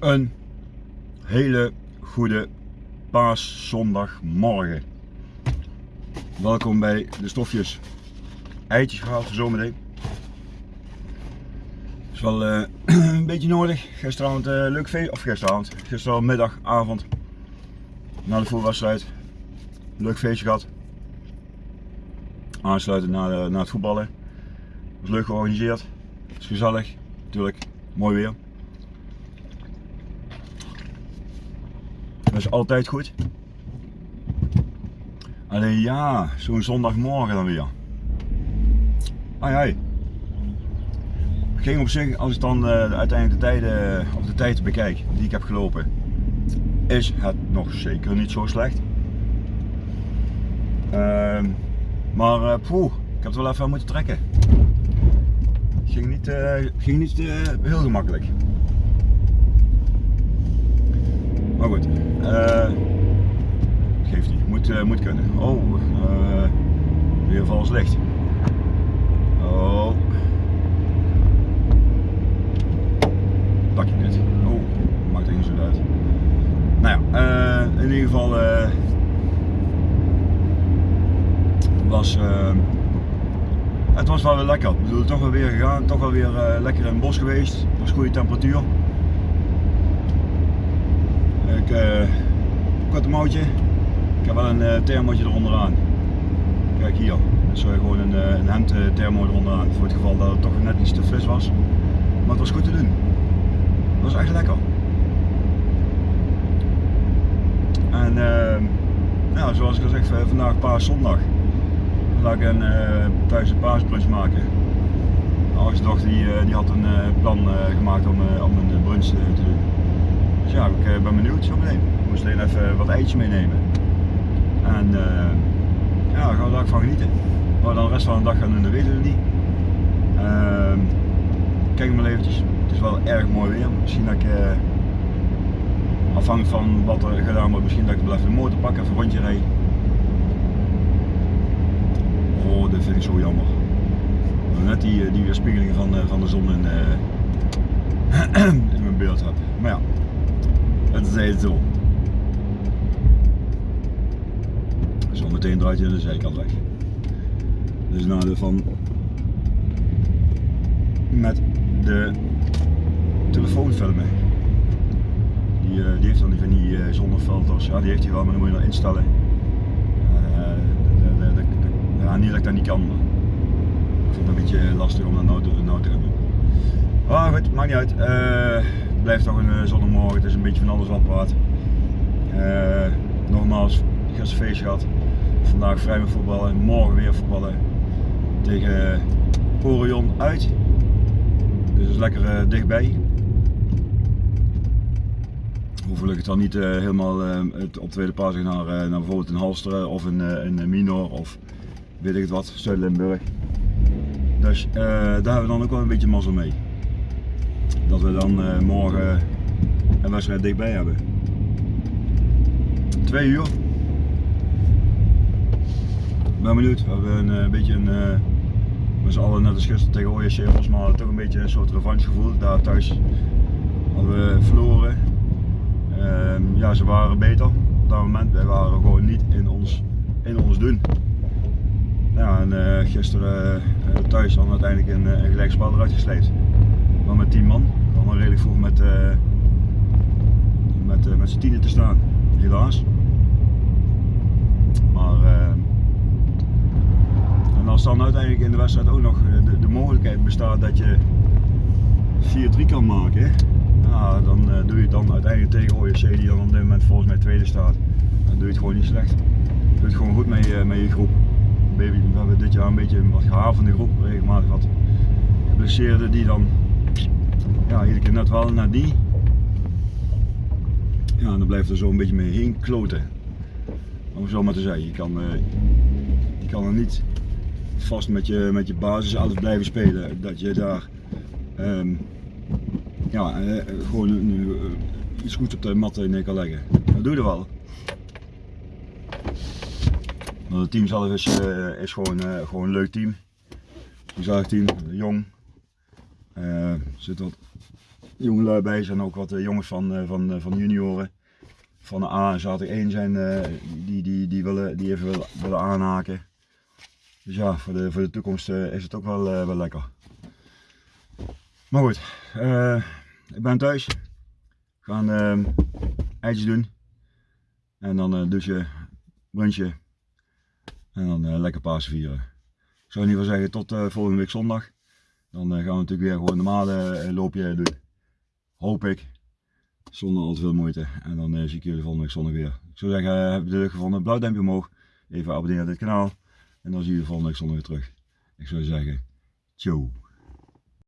Een hele goede paaszondagmorgen. Welkom bij de stofjes. Eitjes gehaald voor zometeen. Is wel eh, een beetje nodig. Gisteravond uh, leuk feest, of gisteravond, gisteravond avond. Na de voetbalwedstrijd. Leuk feestje gehad. Aansluiten na, na het voetballen. Was leuk georganiseerd. Was gezellig. Natuurlijk, mooi weer. Dat is altijd goed. Alleen ja, zo'n zondagmorgen dan weer. Ai. Ging op zich, als ik dan uh, uiteindelijk de tijden, of de tijd bekijk die ik heb gelopen, is het nog zeker niet zo slecht. Uh, maar uh, poeh, ik heb het wel even moeten trekken. Ging niet, ging niet heel gemakkelijk. Maar goed, geeft niet, moet, moet kunnen. Oh, weer vals licht. Oh. Dakje net. Oh, maakt er geen zo uit. Nou ja, uh, in ieder geval uh, was uh, het was wel weer lekker. Ik bedoel, toch wel weer gegaan, toch wel weer lekker in het bos geweest. Het was goede temperatuur. Ik, korte mouwtje. Ik heb wel een thermootje onderaan. Kijk hier. Dus gewoon een, een hemd thermo eronder voor het geval dat het toch net iets te fris was. Maar het was goed te doen. Het was echt lekker. En uh, nou, zoals ik al zeg, vandaag paaszondag. Vandaag een uh, thuis een paasbrunch maken. Mijn oudste dochter die, uh, had een uh, plan gemaakt om, om een brunch te doen. Dus ja, ik ben benieuwd zo meteen. Ik moest alleen even wat eitjes meenemen. En ja, daar gaan we daar van genieten. We dan de rest van de dag gaan doen, dat weten we niet. Ehm, kijk maar eventjes. Het is wel erg mooi weer. Misschien dat ik afhankelijk van wat er gedaan wordt, misschien dat ik even de motor pak, even rondje rijden. Oh, dat vind ik zo jammer. Net die, die weerspiegeling van, van de zon in, uh, in mijn beeld heb. Maar ja, zo. Zometeen draait hij de zijkant weg. Dus nadeel van met de telefoon filmen. Die, uh, die heeft dan die van die uh, zonnefilters, ja die heeft hij wel, maar dan moet je nog instellen. Uh, ja, niet dat ik dat niet kan, ik vind het een beetje lastig om dat nou, nou te doen. Maar goed, maakt niet uit. Het blijft toch een zonnemorgen, het is een beetje van alles wat praat. nogmaals, gisteren feest gehad. Vandaag vrij met voetballen, morgen weer voetballen tegen Orion uit. Dus is lekker dichtbij hoef ik het dan niet helemaal uh, op tweede pagina naar, naar bijvoorbeeld een Halsteren of een, een Minor of weet ik het wat, Zuid-Limburg. Dus daar hebben we dan ook wel een beetje mazzel mee. Dat we dan morgen een wedstrijd dichtbij hebben. Twee uur. Ik ben benieuwd. We hebben een, een beetje een, met z'n allen net als gisteren tegen OSC was, maar toch een beetje een soort revanchegevoel. Daar thuis hadden we verloren Ehm, ja, ze waren beter op dat moment. Wij waren gewoon niet in ons, in ons doen. Ja, en uh, gisteren uh, thuis dan uiteindelijk een, een gelijkspel eruit gesleept. Met 10 man. Allemaal redelijk vroeg met, uh, met, met z'n tienen te staan. Helaas. Maar en als dan uiteindelijk in de wedstrijd ook nog de, de mogelijkheid bestaat dat je 4-3 kan maken dan doe je het dan uiteindelijk tegen OJC die dan op dit moment volgens mij tweede staat. Dan doe je het gewoon niet slecht. Je doet het gewoon goed met je, met je groep. Baby, we hebben dit jaar een beetje een wat gehavende groep, regelmatig wat geblesseerden die dan ja, iedere keer net wel naar die. Ja, dan blijft er zo een beetje mee heen kloten. Om zo maar te zeggen, je kan, uh, je kan er niet vast met je, met je basis altijd blijven spelen. Dat je daar um, ja, eh, gewoon eh, iets goeds op de mat neer kan leggen. Dat doe je wel. Maar het team zelf is, is gewoon, gewoon een leuk team. Een team, jong. Eh, er zitten wat jongelui bij, zijn ook wat eh, jongens van, eh, van, van junioren. Van de A zat er één zijn die, die, die, willen, die even willen, willen aanhaken. Dus ja, voor de, voor de toekomst is het ook wel, wel lekker. Maar goed, ik ben thuis. We gaan ehm eitjes doen. En dan eh douchen, brunchen. En dan lekker Pasen vieren. Ik zou in ieder geval zeggen tot volgende week zondag. Dan eh, gaan we natuurlijk weer gewoon normale eh, loopje doen. Hoop ik. Zonder al te veel moeite. En dan eh, zie ik jullie volgende week zondag weer. Ik zou zeggen, heb je het leuk gevonden? Blauw duimpje omhoog. Even abonneren op dit kanaal. En dan zie je volgende week zondag weer terug. Ik zou zeggen, ciao.